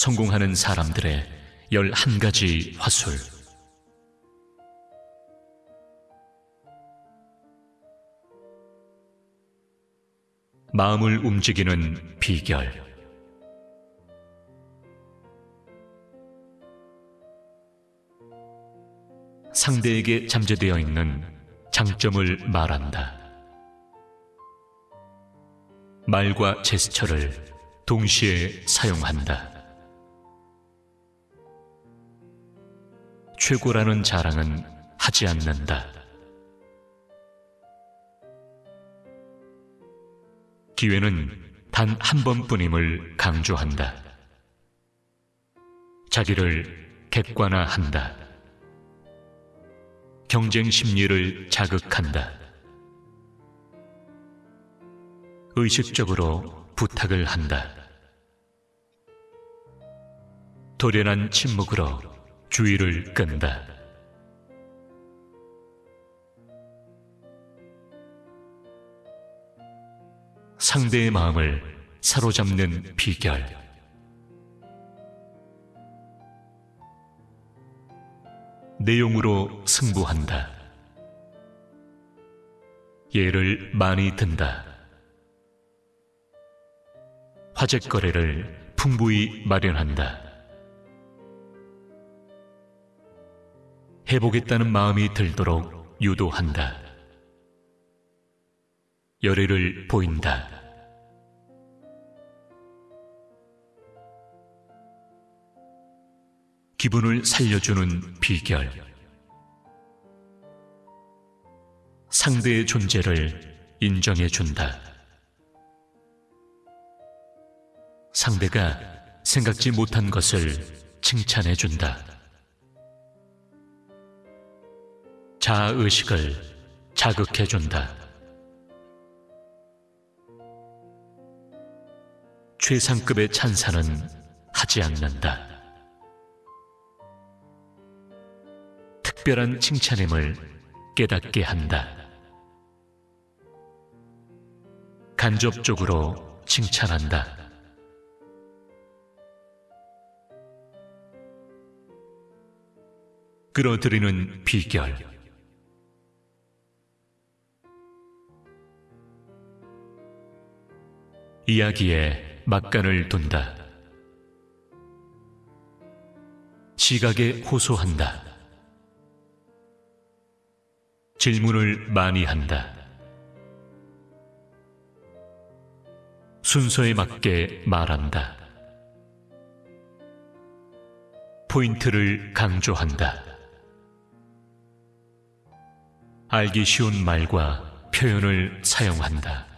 성공하는 사람들의 열한 가지 화술. 마음을 움직이는 비결. 상대에게 잠재되어 있는 장점을 말한다. 말과 제스처를 동시에 사용한다. 최고라는 자랑은 하지 않는다. 기회는 단 한 번뿐임을 강조한다. 자기를 객관화한다. 경쟁 심리를 자극한다. 의식적으로 부탁을 한다. 도련한 침묵으로 주의를 끈다. 상대의 마음을 사로잡는 비결. 내용으로 승부한다. 예를 많이 든다. 화제거래를 풍부히 마련한다. 해보겠다는 마음이 들도록 유도한다. 열의를 보인다. 기분을 살려주는 비결. 상대의 존재를 인정해 준다. 상대가 생각지 못한 것을 칭찬해 준다. 자아의식을 자극해 준다. 최상급의 찬사는 하지 않는다. 특별한 칭찬임을 깨닫게 한다. 간접적으로 칭찬한다. 끌어들이는 비결. 이야기에 막간을 둔다. 시각에 호소한다. 질문을 많이 한다. 순서에 맞게 말한다. 포인트를 강조한다. 알기 쉬운 말과 표현을 사용한다.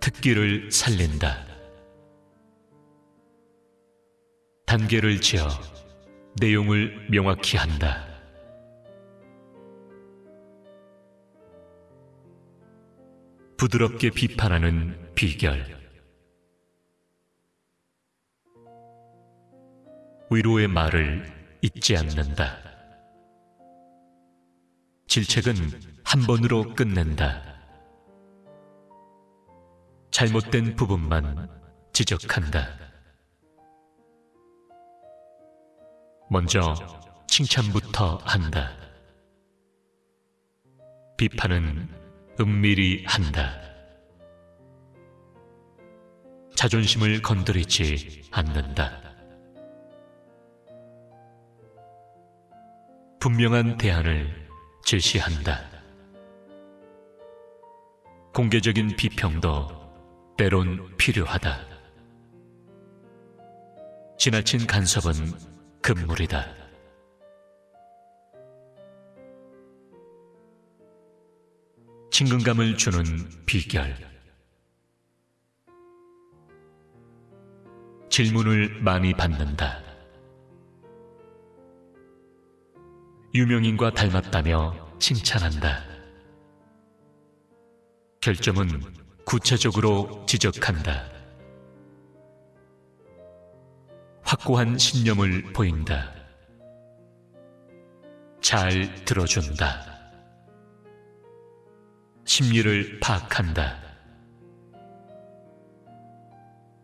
특기를 살린다. 단계를 지어 내용을 명확히 한다. 부드럽게 비판하는 비결. 위로의 말을 잊지 않는다. 질책은 한 번으로 끝낸다. 잘못된 부분만 지적한다. 먼저 칭찬부터 한다. 비판은 은밀히 한다. 자존심을 건드리지 않는다. 분명한 대안을 제시한다. 공개적인 비평도 때론 필요하다. 지나친 간섭은 금물이다. 친근감을 주는 비결. 질문을 많이 받는다. 유명인과 닮았다며 칭찬한다. 결점은 구체적으로 지적한다. 확고한 신념을 보인다. 잘 들어준다. 심리를 파악한다.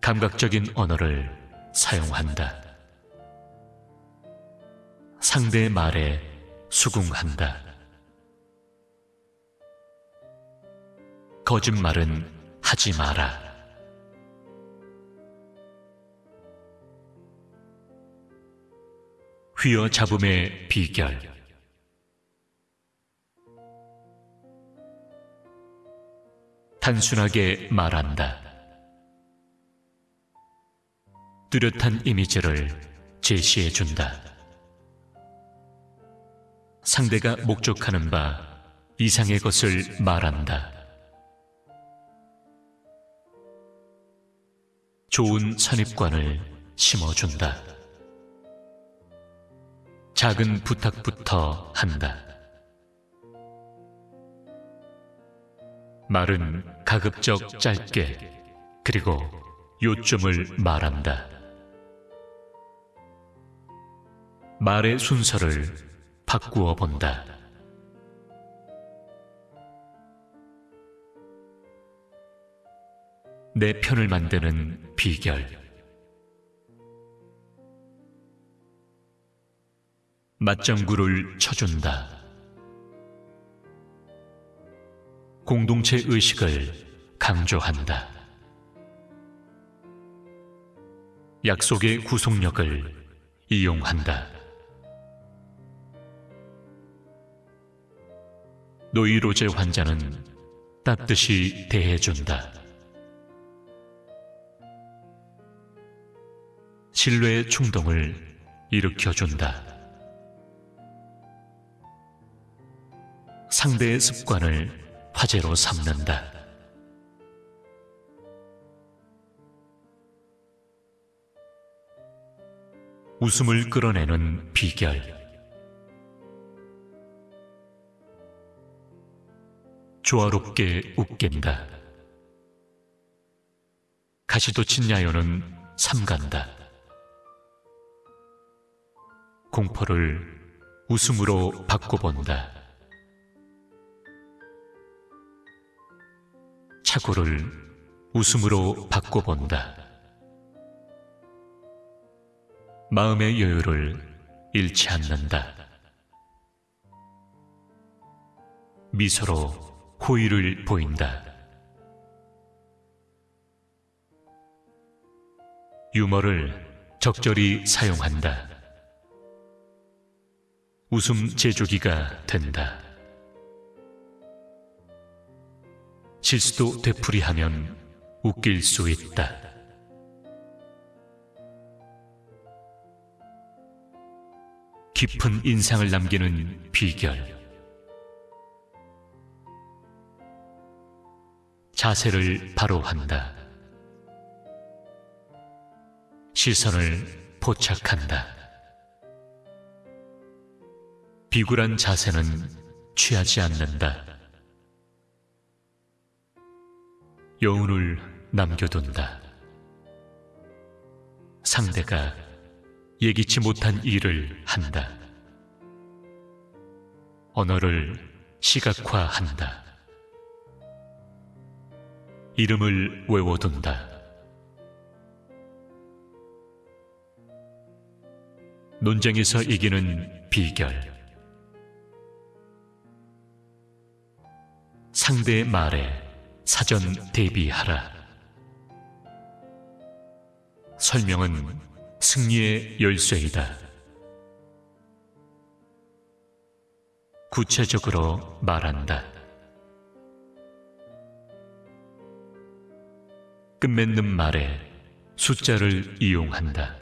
감각적인 언어를 사용한다. 상대의 말에 수긍한다. 거짓말은 하지 마라. 휘어잡음의 비결 단순하게 말한다. 뚜렷한 이미지를 제시해 준다. 상대가 목적하는 바 이상의 것을 말한다. 좋은 선입관을 심어준다. 작은 부탁부터 한다. 말은 가급적 짧게 그리고 요점을 말한다. 말의 순서를 바꾸어 본다. 내 편을 만드는 비결. 맞장구를 쳐준다. 공동체 의식을 강조한다. 약속의 구속력을 이용한다. 노이로제 환자는 따뜻이 대해준다. 신뢰의 충동을 일으켜준다. 상대의 습관을 화제로 삼는다. 웃음을 끌어내는 비결. 조화롭게 웃긴다. 가시도친 야요는 삼간다. 공포를 웃음으로 바꿔본다. 착오를 웃음으로 바꿔본다. 마음의 여유를 잃지 않는다. 미소로 호의를 보인다. 유머를 적절히 사용한다. 웃음 제조기가 된다. 실수도 되풀이하면 웃길 수 있다. 깊은 인상을 남기는 비결. 자세를 바로 한다. 시선을 포착한다. 비굴한 자세는 취하지 않는다. 여운을 남겨둔다. 상대가 예기치 못한 일을 한다. 언어를 시각화한다. 이름을 외워둔다. 논쟁에서 이기는 비결. 상대의 말에 사전 대비하라. 설명은 승리의 열쇠이다. 구체적으로 말한다. 끝맺는 말에 숫자를 이용한다.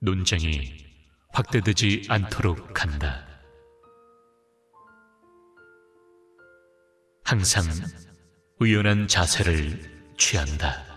논쟁이 확대되지 않도록 한다. 항상 의연한 자세를 취한다.